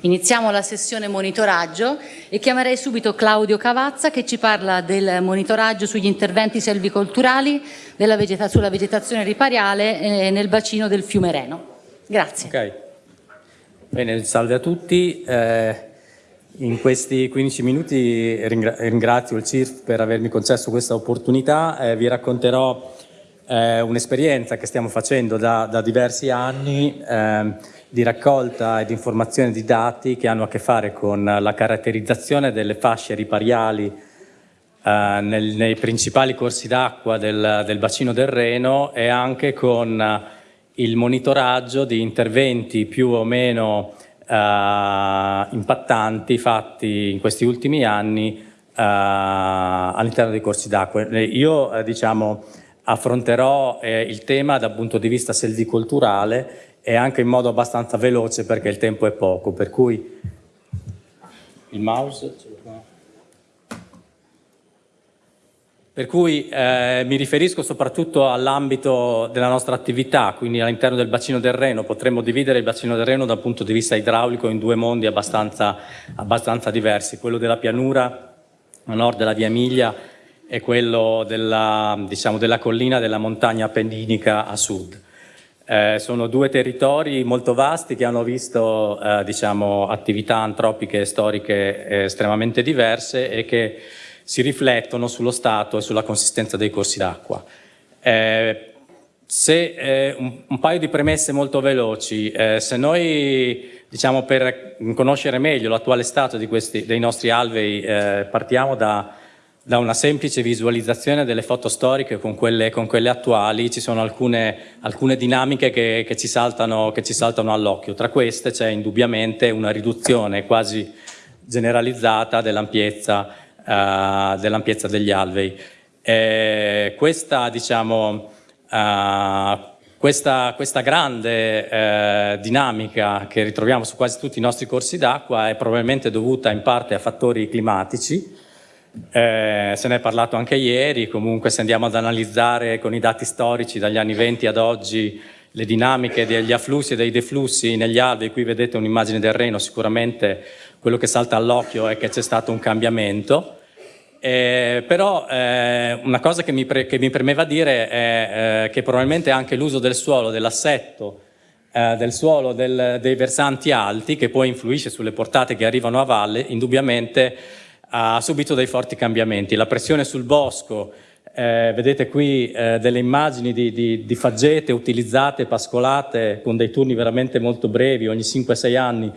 Iniziamo la sessione monitoraggio e chiamerei subito Claudio Cavazza che ci parla del monitoraggio sugli interventi selvicolturali vegeta sulla vegetazione ripariale eh, nel bacino del fiume Reno. Grazie. Okay. Bene, salve a tutti. Eh, in questi 15 minuti ringrazio il CIRF per avermi concesso questa opportunità. Eh, vi racconterò eh, un'esperienza che stiamo facendo da, da diversi anni ehm, di raccolta e di informazione di dati che hanno a che fare con la caratterizzazione delle fasce ripariali eh, nel, nei principali corsi d'acqua del, del, bacino del Reno e anche con eh, il monitoraggio di interventi più o meno eh, impattanti fatti in questi ultimi anni eh, all'interno dei corsi d'acqua. Io eh, diciamo, affronterò eh, il tema dal punto di vista selvicolturale e anche in modo abbastanza veloce perché il tempo è poco, per cui il mouse Per cui eh, mi riferisco soprattutto all'ambito della nostra attività, quindi all'interno del bacino del Reno. Potremmo dividere il bacino del Reno dal punto di vista idraulico in due mondi abbastanza, abbastanza diversi, quello della pianura a nord della Via Emilia e quello della, diciamo, della collina della montagna appenninica a sud. Eh, sono due territori molto vasti che hanno visto eh, diciamo, attività antropiche e storiche eh, estremamente diverse e che si riflettono sullo stato e sulla consistenza dei corsi d'acqua. Eh, se, eh, un, un, paio di premesse molto veloci, eh, se noi diciamo, per conoscere meglio l'attuale stato questi, dei nostri alvei partiamo da da una semplice visualizzazione delle foto storiche con quelle, con quelle attuali ci sono alcune, alcune dinamiche che, che, ci saltano, saltano all'occhio. Tra queste c'è indubbiamente una riduzione quasi generalizzata dell'ampiezza uh, dell degli alvei. E questa, diciamo, uh, questa, questa, grande uh, dinamica che ritroviamo su quasi tutti i nostri corsi d'acqua è probabilmente dovuta in parte a fattori climatici, eh, se ne è parlato anche ieri, comunque se andiamo ad analizzare con i dati storici dagli anni 20 ad oggi le dinamiche degli afflussi e dei deflussi negli alvei, qui vedete un'immagine del Reno, sicuramente quello che salta all'occhio è che c'è stato un cambiamento, eh, però eh, una cosa che mi, che mi, premeva dire è eh, che probabilmente anche l'uso del suolo, dell'assetto, eh, del suolo del, dei versanti alti, che poi influisce sulle portate che arrivano a valle, indubbiamente ha subito dei forti cambiamenti. La pressione sul bosco, eh, vedete qui eh, delle immagini di, di, di, faggete utilizzate, pascolate con dei turni veramente molto brevi, ogni 5-6 anni, eh,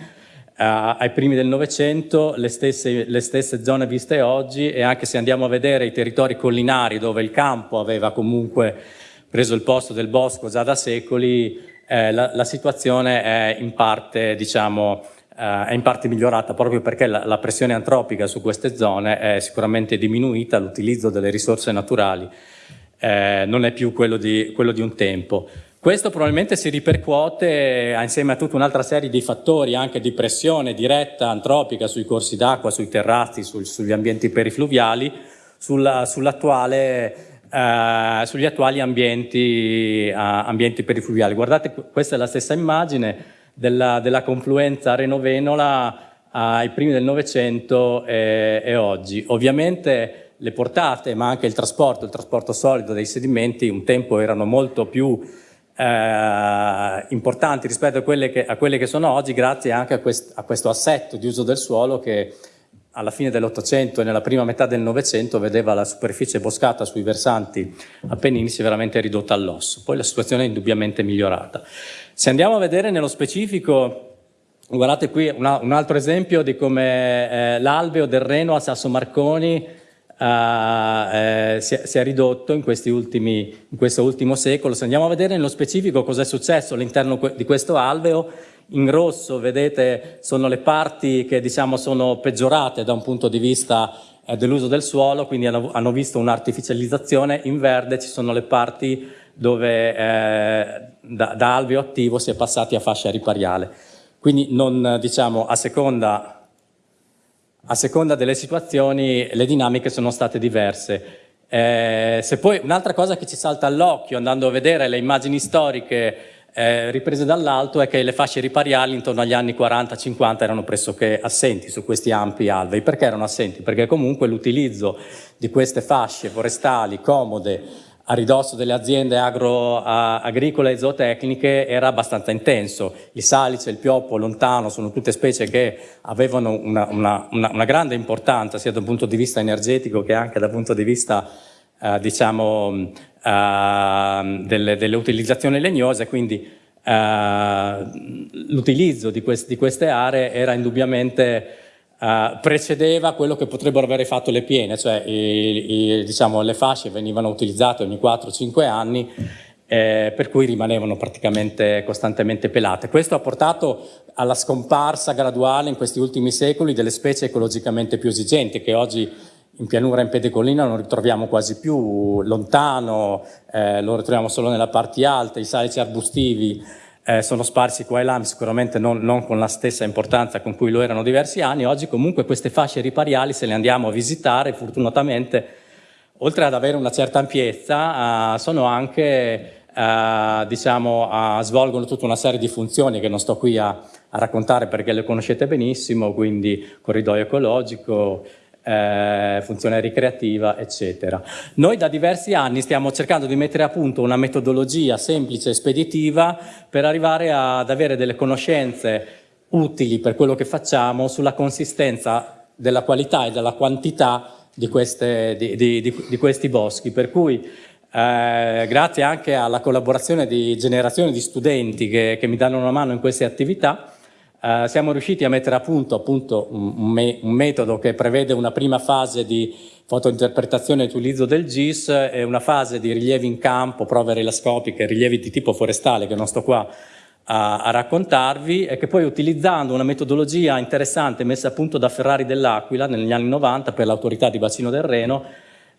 ai primi del Novecento, le stesse, le stesse zone viste oggi e anche se andiamo a vedere i territori collinari dove il campo aveva comunque preso il posto del bosco già da secoli, eh, la, la, situazione è in parte, diciamo, eh, è in parte migliorata proprio perché la, la, pressione antropica su queste zone è sicuramente diminuita, l'utilizzo delle risorse naturali eh, non è più quello di, quello di un tempo. Questo probabilmente si ripercuote insieme a tutta un'altra serie di fattori, anche di pressione diretta antropica sui corsi d'acqua, sui terrazzi, sul, sugli ambienti perifluviali, sulla, Uh, sugli attuali ambienti, uh, ambienti, perifluviali. Guardate, questa è la stessa immagine, della, della confluenza Reno-Venola ai primi del Novecento e, e, oggi. Ovviamente le portate, ma anche il trasporto, il trasporto solido dei sedimenti un tempo erano molto più eh, importanti rispetto a quelle, che, a quelle, che, sono oggi, grazie anche a, quest, a questo assetto di uso del suolo che alla fine dell'Ottocento e nella prima metà del Novecento vedeva la superficie boscata sui versanti appenninici veramente ridotta all'osso. Poi la situazione è indubbiamente migliorata. Se andiamo a vedere nello specifico, guardate qui una, un altro esempio di come eh, l'alveo del Reno a Sasso Marconi eh, eh, si, è, si, è, ridotto in, ultimi, in, questo ultimo secolo. Se andiamo a vedere nello specifico cosa è successo all'interno di questo alveo, in rosso vedete sono le parti che diciamo sono peggiorate da un punto di vista eh, dell'uso del suolo, quindi hanno, hanno visto un'artificializzazione, in verde ci sono le parti dove eh, da, da, alveo attivo si è passati a fascia ripariale. Quindi non, diciamo, a seconda, a seconda delle situazioni le dinamiche sono state diverse. Eh, se poi un'altra cosa che ci salta all'occhio andando a vedere le immagini storiche eh, riprese dall'alto è che le fasce ripariali intorno agli anni 40-50 erano pressoché assenti su questi ampi alvei. Perché erano assenti? Perché comunque l'utilizzo di queste fasce forestali comode a ridosso delle aziende agro, agricole e zootecniche era abbastanza intenso. Il salice, il pioppo, lontano sono tutte specie che avevano una, una, una, una grande importanza sia dal punto di vista energetico che anche dal punto di vista eh, diciamo, eh, delle, delle, utilizzazioni legnose, quindi eh, l'utilizzo di, quest, di, queste aree era indubbiamente Uh, precedeva quello che potrebbero avere fatto le piene, cioè i, i, diciamo, le fasce venivano utilizzate ogni 4-5 anni eh, per cui rimanevano praticamente costantemente pelate. Questo ha portato alla scomparsa graduale in questi ultimi secoli delle specie ecologicamente più esigenti che oggi in pianura e in pedecolina non ritroviamo quasi più, lontano eh, lo ritroviamo solo nella parte alta, i salici arbustivi eh, sono sparsi qua e là, sicuramente non, non, con la stessa importanza con cui lo erano diversi anni, oggi comunque queste fasce ripariali se le andiamo a visitare, fortunatamente, oltre ad avere una certa ampiezza, eh, sono anche, eh, diciamo, svolgono tutta una serie di funzioni che non sto qui a, a raccontare perché le conoscete benissimo, quindi corridoio ecologico, eh, funzione ricreativa, eccetera. Noi da diversi anni stiamo cercando di mettere a punto una metodologia semplice e speditiva per arrivare ad avere delle conoscenze utili per quello che facciamo sulla consistenza della qualità e della quantità di, queste, di, di, di questi boschi, per cui eh, grazie anche alla collaborazione di generazioni di studenti che, che mi danno una mano in queste attività, Uh, siamo riusciti a mettere a punto, appunto un, me un, metodo che prevede una prima fase di fotointerpretazione e utilizzo del GIS e una fase di rilievi in campo, prove relascopiche, rilievi di tipo forestale che non sto qua a, a raccontarvi e che poi utilizzando una metodologia interessante messa a punto da Ferrari dell'Aquila negli anni 90 per l'autorità di bacino del Reno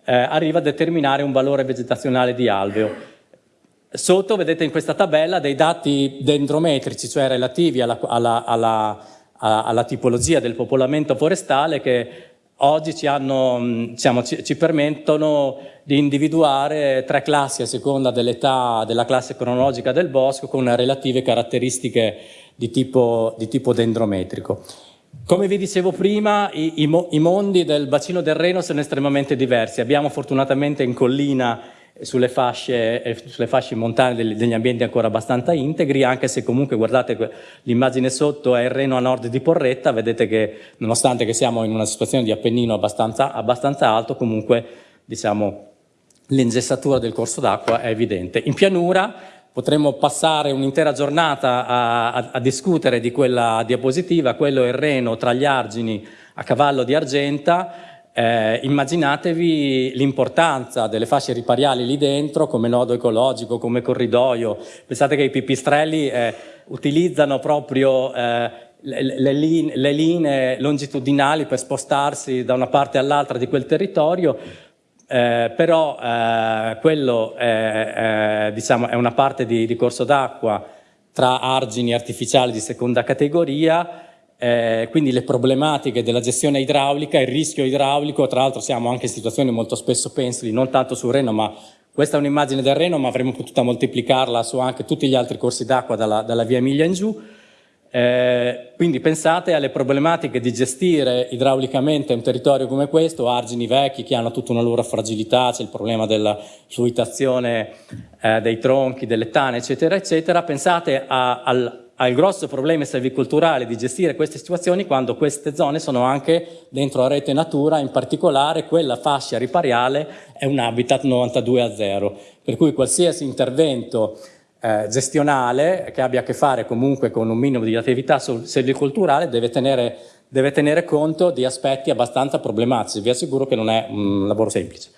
eh, arriva a determinare un valore vegetazionale di alveo Sotto vedete in questa tabella dei dati dendrometrici, cioè relativi alla, alla, alla, alla tipologia del popolamento forestale che oggi ci, hanno, diciamo, ci, ci, permettono di individuare tre classi a seconda dell'età della classe cronologica del bosco con relative caratteristiche di tipo, di tipo dendrometrico. Come vi dicevo prima, i, i, i mondi del bacino del Reno sono estremamente diversi. Abbiamo fortunatamente in collina sulle fasce, eh, sulle fasce montane degli, ambienti ancora abbastanza integri, anche se comunque guardate l'immagine sotto è il Reno a nord di Porretta, vedete che nonostante che siamo in una situazione di Appennino abbastanza, abbastanza alto, comunque diciamo, l'ingessatura del corso d'acqua è evidente. In pianura potremmo passare un'intera giornata a, a, a, discutere di quella diapositiva, quello è il Reno tra gli argini a cavallo di Argenta, eh, immaginatevi l'importanza delle fasce ripariali lì dentro come nodo ecologico, come corridoio. Pensate che i pipistrelli eh, utilizzano proprio eh, le, le, linee, le, linee, longitudinali per spostarsi da una parte all'altra di quel territorio, eh, però eh, quello è, diciamo, è, una parte di, di corso d'acqua tra argini artificiali di seconda categoria eh, quindi le problematiche della gestione idraulica, il rischio idraulico, tra l'altro siamo anche in situazioni molto spesso pensili, non tanto sul Reno, ma questa è un'immagine del Reno, ma avremmo potuto moltiplicarla su anche tutti gli altri corsi d'acqua dalla, dalla, via Emilia in giù. Eh, quindi pensate alle problematiche di gestire idraulicamente un territorio come questo, argini vecchi che hanno tutta una loro fragilità, c'è il problema della fluitazione eh, dei tronchi, delle tane, eccetera, eccetera. Pensate a, al, ha il grosso problema selvicolturale di gestire queste situazioni quando queste zone sono anche dentro la rete natura, in particolare quella fascia ripariale è un habitat 92 a 0, per cui qualsiasi intervento eh, gestionale che abbia a che fare comunque con un minimo di attività selvicolturale deve tenere, deve tenere conto di aspetti abbastanza problematici, vi assicuro che non è un lavoro semplice.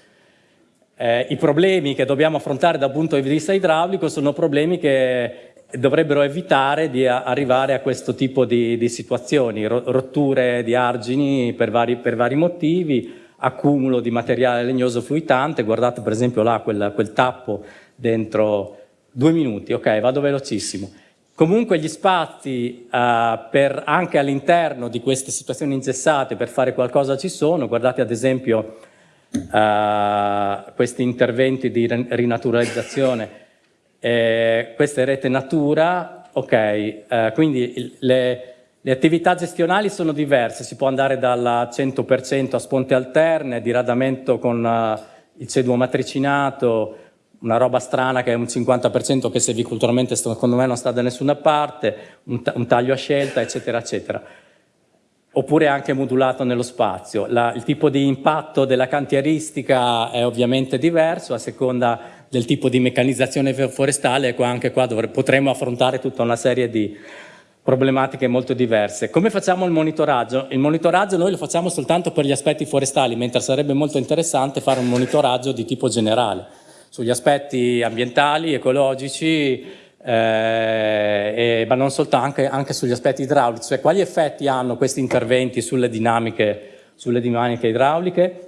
Eh, I problemi che dobbiamo affrontare dal punto di vista idraulico sono problemi che dovrebbero evitare di arrivare a questo tipo di, di situazioni, rotture di argini per vari, per vari, motivi, accumulo di materiale legnoso fluitante, guardate per esempio là quel, quel tappo dentro due minuti, ok, vado velocissimo. Comunque gli spazi uh, per, anche all'interno di queste situazioni ingessate per fare qualcosa ci sono, guardate ad esempio uh, questi interventi di rinaturalizzazione Eh, questa è rete natura, ok, eh, quindi il, le, le, attività gestionali sono diverse, si può andare dal 100% a sponte alterne, diradamento con uh, il ceduo matricinato, una roba strana che è un 50% che silvicolturalmente secondo me non sta da nessuna parte, un, un taglio a scelta, eccetera, eccetera oppure anche modulato nello spazio. La, il tipo di impatto della cantieristica è ovviamente diverso a seconda del tipo di meccanizzazione forestale qua, anche qua potremo affrontare tutta una serie di problematiche molto diverse. Come facciamo il monitoraggio? Il monitoraggio noi lo facciamo soltanto per gli aspetti forestali, mentre sarebbe molto interessante fare un monitoraggio di tipo generale, sugli aspetti ambientali, ecologici, eh, e, ma non soltanto, anche, anche, sugli aspetti idraulici, cioè quali effetti hanno questi interventi sulle dinamiche, sulle dinamiche idrauliche.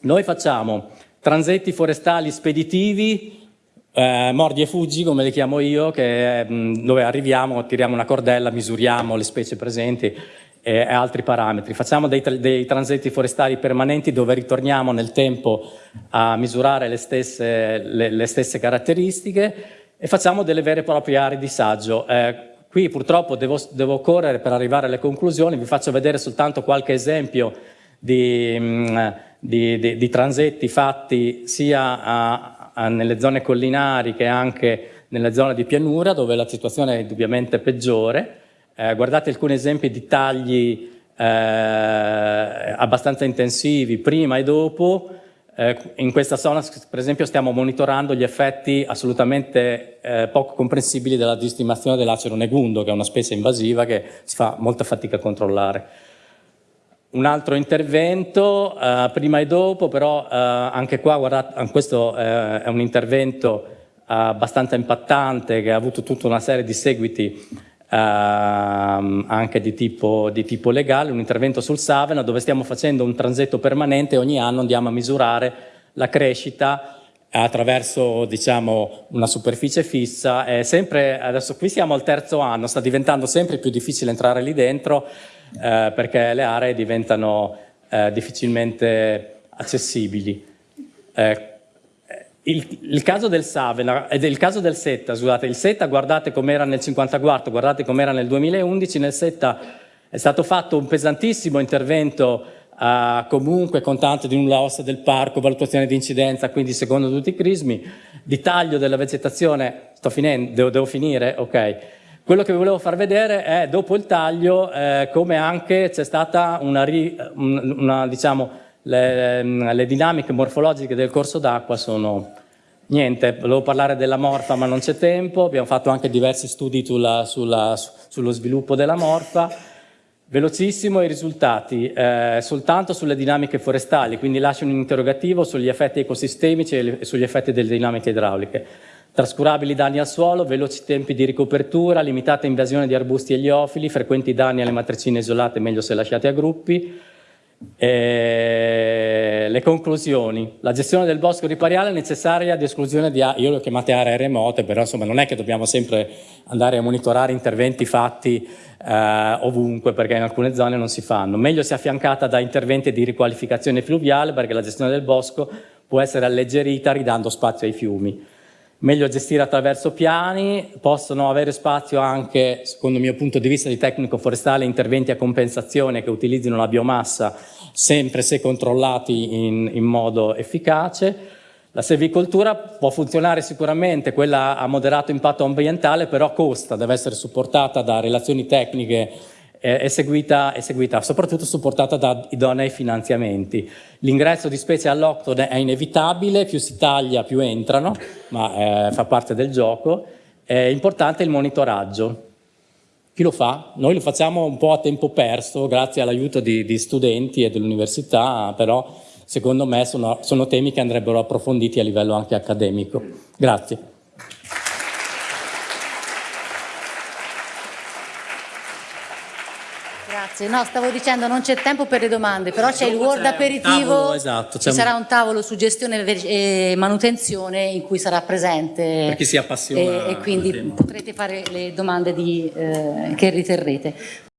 Noi facciamo transetti forestali speditivi, eh, mordi e fuggi come li chiamo io, che, mh, dove arriviamo, tiriamo una cordella, misuriamo le specie presenti e, e altri parametri. Facciamo dei, dei, transetti forestali permanenti dove ritorniamo nel tempo a misurare le stesse, le, le stesse caratteristiche e facciamo delle vere e proprie aree di saggio. Eh, qui purtroppo devo, devo, correre per arrivare alle conclusioni, vi faccio vedere soltanto qualche esempio di, mh, mm, di, di, di transetti fatti sia a, a, nelle zone collinari che anche nelle zone di pianura dove la situazione è indubbiamente peggiore. Eh, guardate alcuni esempi di tagli eh, abbastanza intensivi prima e dopo, eh, in questa zona, per esempio, stiamo monitorando gli effetti assolutamente eh, poco comprensibili della distimazione dell'acero negundo, che è una specie invasiva che si fa molta fatica a controllare. Un altro intervento, eh, prima e dopo, però eh, anche qua, guardate, questo eh, è un intervento abbastanza impattante che ha avuto tutta una serie di seguiti ehm, anche di tipo, di tipo, legale, un intervento sul Savena dove stiamo facendo un transetto permanente. E ogni anno andiamo a misurare la crescita attraverso diciamo, una superficie fissa. Sempre, adesso qui siamo al terzo anno, sta diventando sempre più difficile entrare lì dentro eh, perché le aree diventano eh, difficilmente accessibili. Eh, il, il, caso del Savena, ed il caso del SETA, scusate, il SETA guardate com'era nel 54, guardate com'era nel 2011, nel SETA è stato fatto un pesantissimo intervento uh, comunque con tanto di nulla ossa del parco, valutazione di incidenza, quindi secondo tutti i crismi, di taglio della vegetazione, sto finendo, devo, devo finire, ok. Quello che vi volevo far vedere è dopo il taglio eh, come anche c'è stata una, una, diciamo, le, le dinamiche morfologiche del corso d'acqua sono niente, volevo parlare della morfa ma non c'è tempo, abbiamo fatto anche diversi studi sulla, sulla, sullo sviluppo della morfa, velocissimo i risultati, eh, soltanto sulle dinamiche forestali, quindi lascio un interrogativo sugli effetti ecosistemici e sugli effetti delle dinamiche idrauliche. Trascurabili danni al suolo, veloci tempi di ricopertura, limitata invasione di arbusti e liofili, frequenti danni alle matricine isolate, meglio se lasciate a gruppi, e le conclusioni. La gestione del bosco ripariale è necessaria di esclusione di io le ho chiamate aree remote, però insomma non è che dobbiamo sempre andare a monitorare interventi fatti eh, ovunque, perché in alcune zone non si fanno. Meglio sia affiancata da interventi di riqualificazione fluviale, perché la gestione del bosco può essere alleggerita ridando spazio ai fiumi meglio gestire attraverso piani, possono avere spazio anche, secondo il mio punto di vista di tecnico forestale, interventi a compensazione che utilizzino la biomassa sempre se controllati in, in modo efficace. La selvicoltura può funzionare sicuramente, quella a moderato impatto ambientale, però costa, deve essere supportata da relazioni tecniche è seguita, è seguita, soprattutto supportata da idonei finanziamenti. L'ingresso di specie alloctone è inevitabile, più si taglia più entrano, ma eh, fa parte del gioco. È importante il monitoraggio. Chi lo fa? Noi lo facciamo un po' a tempo perso, grazie all'aiuto di, di, studenti e dell'università, però secondo me sono, sono temi che andrebbero approfonditi a livello anche accademico. Grazie. Grazie, no, stavo dicendo non c'è tempo per le domande, però c'è il Word aperitivo, tavolo, esatto, ci sarà un tavolo su gestione e manutenzione in cui sarà presente per chi si appassiona e, e quindi potrete fare le domande di, eh, che riterrete.